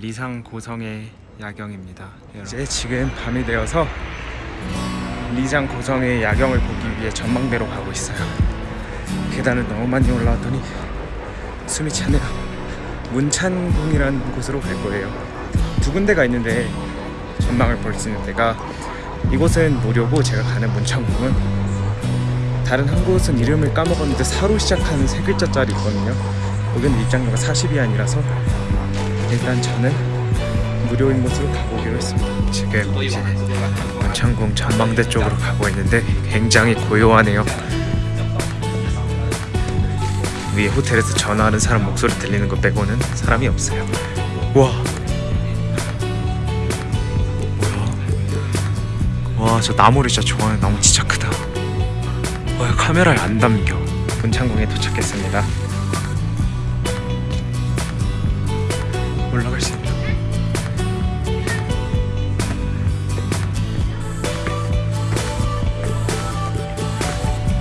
리상 고성의 야경입니다. 이제 지금 밤이 되어서 리상 고성의 야경을 보기 위해 전망대로 가고 있어요. 계단을 너무 많이 올라왔더니 숨이 차네요. 문찬궁이라는 곳으로 갈 거예요. 두 군데가 있는데 전망을 볼 수 있는 데가 이곳은 무료고 제가 가는 문창궁은 다른 한 곳은 이름을 까먹었는데 사로 시작하는 세 글자짜리 있거든요. 여기는 입장료가 40이 아니라서 일단 저는 무료인 곳으로 가보기로 했습니다. 지금 이제 문창궁 전망대 쪽으로 가고 있는데 굉장히 고요하네요. 위에 호텔에서 전화하는 사람 목소리 들리는 것 빼고는 사람이 없어요. 와. 뭐야? 와, 저 나무를 진짜 좋아해요. 나무 진짜 크다. 와, 카메라에 안 담겨. 문창궁에 도착했습니다. 올라갈 수 있나?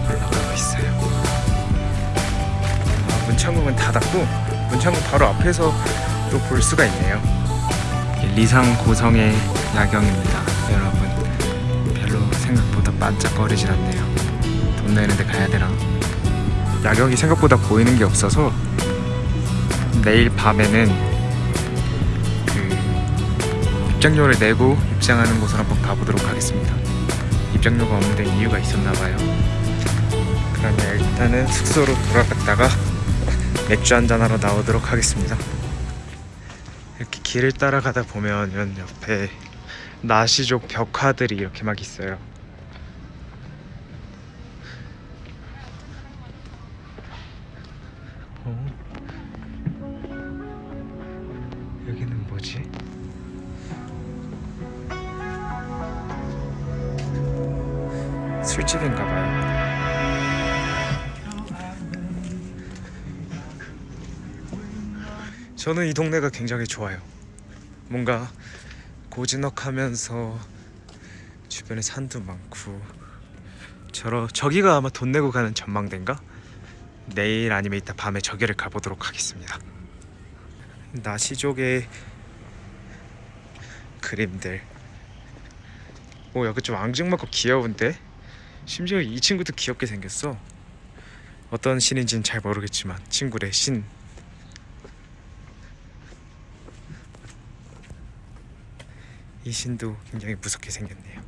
올라가고 있어요. 아, 문창궁은 닫았고 문창궁 바로 앞에서 또 볼 수가 있네요. 리상 고성의 야경입니다, 여러분. 별로 생각보다 반짝거리진 않네요. 돈 내는데 가야 되나? 야경이 생각보다 보이는 게 없어서 내일 밤에는 그 입장료를 내고 입장하는 곳을 한번 가보도록 하겠습니다. 입장료가 없는데 이유가 있었나 봐요. 그러면 일단은 숙소로 돌아갔다가 맥주 한잔 하러 나오도록 하겠습니다. 이렇게 길을 따라가다 보면 옆에 나시족 벽화들이 이렇게 막 있어요. 어? 여기는 뭐지? 술집인가 봐요. 저는 이 동네가 굉장히 좋아요. 뭔가 고즈넉하면서 주변에 산도 많고 저러 저기가 아마 돈 내고 가는 전망대인가? 내일 아니면 이따 밤에 저기를 가보도록 하겠습니다. 나시족의 그림들. 오 여기 좀 앙증맞고 귀여운데? 심지어 이 친구도 귀엽게 생겼어. 어떤 신인지는 잘 모르겠지만 친구래 신. 이 신도 굉장히 무섭게 생겼네요.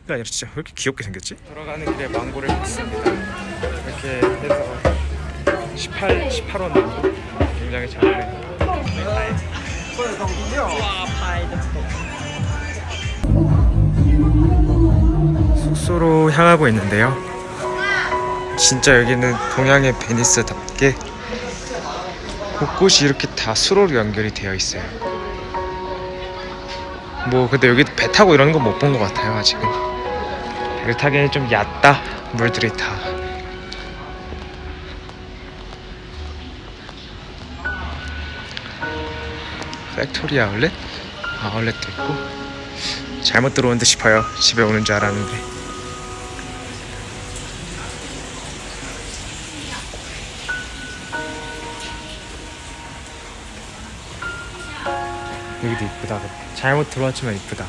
그게 아니라 진짜 왜 이렇게 귀엽게 생겼지? 돌아가는 길에 망고를 샀습니다. 이렇게 해서 18, 18원 굉장히 작네. 숙소로 향하고 있는데요. 진짜 여기는 동양의 베니스답게 곳곳이 이렇게 다 수로로 연결이 되어 있어요. 뭐 근데 여기 배 타고 이러는 건 못 본 것 같아요 아직은. 배를 타기에는 좀 얕다 물들이 다. factory outlet? 아울렛도 있고 잘못 들어온 듯 싶어요 집에 오는 줄 알았는데 여기도 이쁘다. 잘못 들어왔지만 이쁘다